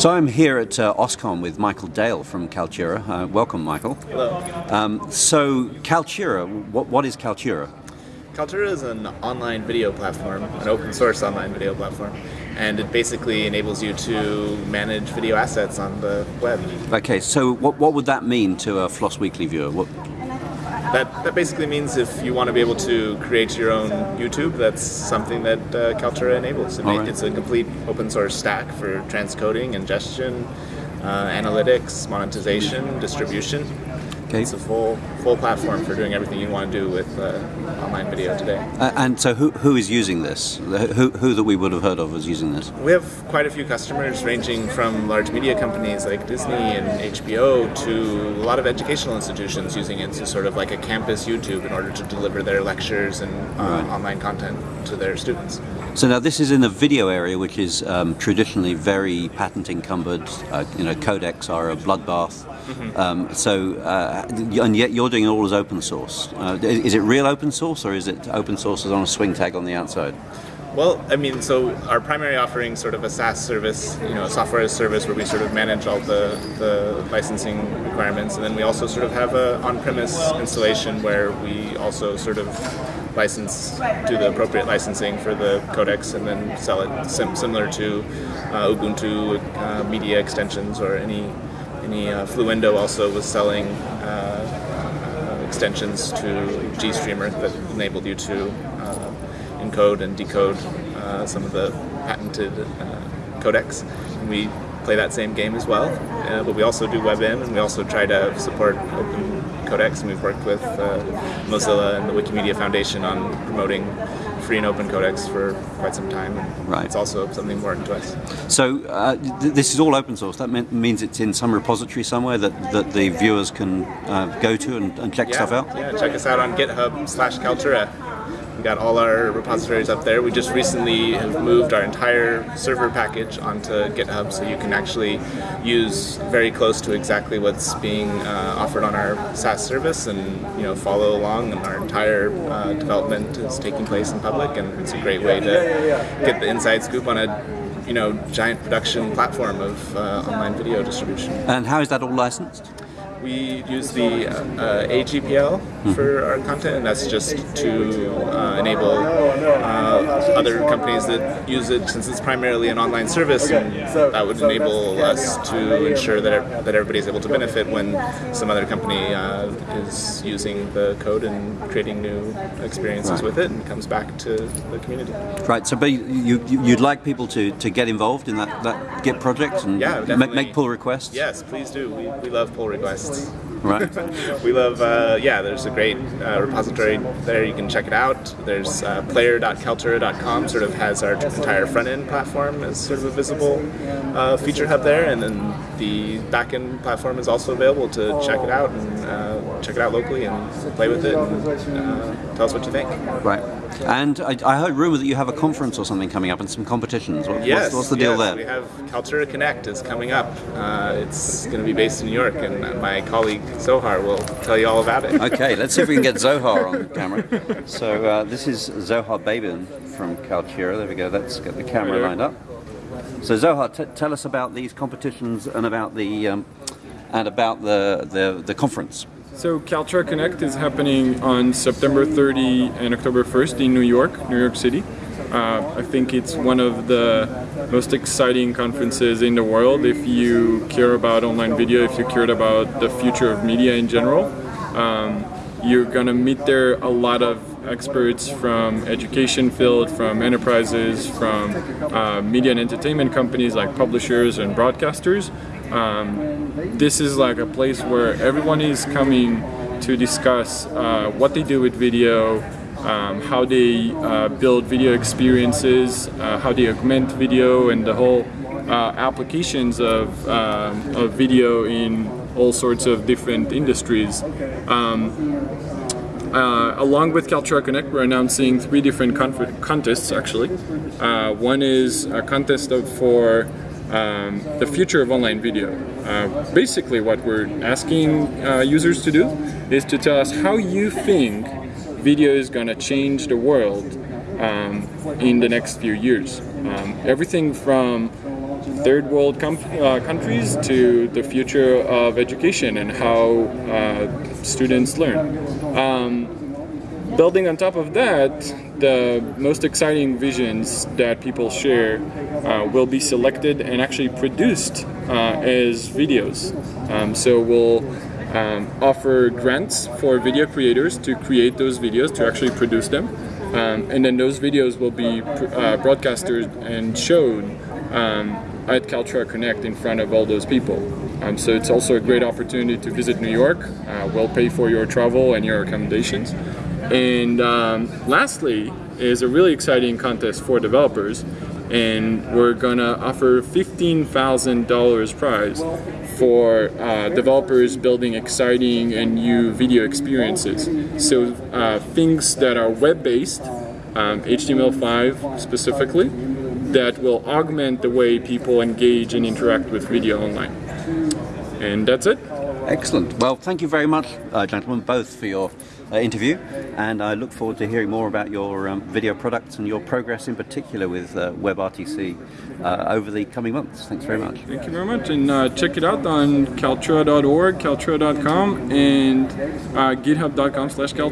So I'm here at uh, OSCON with Michael Dale from Kaltura. Uh, welcome, Michael. Hello. Um, so Kaltura, what, what is Kaltura? Kaltura is an online video platform, an open source online video platform, and it basically enables you to manage video assets on the web. Okay, so what, what would that mean to a Floss Weekly viewer? What, That, that basically means if you want to be able to create your own YouTube, that's something that uh, Kaltura enables. It right. It's a complete open source stack for transcoding, ingestion, uh, analytics, monetization, distribution. Okay. It's a full full platform for doing everything you want to do with uh, online video today. Uh, and so who, who is using this? Who, who that we would have heard of is using this? We have quite a few customers ranging from large media companies like Disney and HBO to a lot of educational institutions using it as sort of like a campus YouTube in order to deliver their lectures and uh, Right. online content to their students. So now this is in the video area, which is um, traditionally very patent encumbered. Uh, you know, codecs are a bloodbath. Um, so, uh, and yet you're doing it all as open source. Uh, is it real open source, or is it open source as on a swing tag on the outside? Well, I mean, so our primary offering, sort of a SaaS service, you know, a software as a service where we sort of manage all the, the licensing requirements, and then we also sort of have a on-premise installation where we also sort of license, do the appropriate licensing for the codecs, and then sell it sim- similar to uh, Ubuntu uh, media extensions or any any uh, Fluendo also was selling. Uh, extensions to GStreamer that enabled you to uh, encode and decode some of the patented codecs. And we play that same game as well, uh, but we also do WebM and we also try to support open codecs. And we've worked with uh, Mozilla and the Wikimedia Foundation on promoting free and open codecs for quite some time. And Right. It's also something important to us. So uh, th- this is all open source. That mean- means it's in some repository somewhere that, that the viewers can uh, go to and, and check stuff out. Yeah, check us out on GitHub slash Kaltura. We got all our repositories up there. We just recently have moved our entire server package onto GitHub, so you can actually use very close to exactly what's being uh, offered on our SaaS service, and you know follow along. And our entire uh, development is taking place in public, and it's a great way to get the inside scoop on a you know giant production platform of uh, online video distribution. And how is that all licensed? We use the uh, AGPL for our content, and that's just to uh, enable uh, other companies that use it, since it's primarily an online service, and that would enable us to ensure that, that everybody's able to benefit when some other company uh, is using the code and creating new experiences Right. with it and comes back to the community. Right. So, but you, you'd like people to, to get involved in that, that Git project and Yeah, make, make pull requests. Yes, please do. We, we love pull requests. Right. we love, uh, yeah, there's a great uh, repository there. You can check it out. There's uh, player.kaltura.com, sort of has our entire front end platform as sort of a visible uh, feature hub there. And then the back end platform is also available to check it out and uh, check it out locally and play with it and uh, tell us what you think. Right. And I, I heard rumor that you have a conference or something coming up and some competitions. What, Yes, what's, what's the deal yes, there? We have Kaltura Connect is coming up. Uh, it's going to be based in New York, and my colleague Zohar will tell you all about it. Okay, let's see if we can get Zohar on camera. So uh, this is Zohar Babin from Kaltura. There we go. Let's get the camera lined up. So Zohar, t- tell us about these competitions and about the um, and about the, the the conference. So Kaltura Connect is happening on September 30 and October 1st in New York, New York City. Uh, I think it's one of the most exciting conferences in the world if you care about online video, if you care about the future of media in general. Um, you're gonna meet there a lot of experts from education field, from enterprises, from uh, media and entertainment companies like publishers and broadcasters. Um, this is like a place where everyone is coming to discuss uh, what they do with video, um, how they uh, build video experiences, uh, how they augment video, and the whole uh, applications of, um, of video in all sorts of different industries. Um, uh, along with Kaltura Connect, we're announcing three different contests actually. Uh, one is a contest of, for um, the future of online video. Uh, basically, what we're asking uh, users to do is to tell us how you think video is going to change the world um, in the next few years. Um, everything from third world uh, countries to the future of education and how uh, students learn. Um, building on top of that, the most exciting visions that people share uh, will be selected and actually produced uh, as videos. Um, so we'll um, offer grants for video creators to create those videos, to actually produce them. Um, and then those videos will be uh, broadcasted and shown um, at Kaltura Connect in front of all those people. Um, so it's also a great opportunity to visit New York. Uh, we'll pay for your travel and your accommodations. And um, lastly is a really exciting contest for developers. And we're gonna offer $15,000 prize for uh, developers building exciting and new video experiences. So uh, things that are web-based, um, HTML5 specifically, that will augment the way people engage and interact with video online. And that's it. Excellent. Well, thank you very much, uh, gentlemen, both for your uh, interview, and I look forward to hearing more about your um, video products and your progress in particular with uh, WebRTC uh, over the coming months. Thanks very much. Thank you very much, and uh, check it out on kaltura.org, kaltura.com, and uh, github.com/kaltura.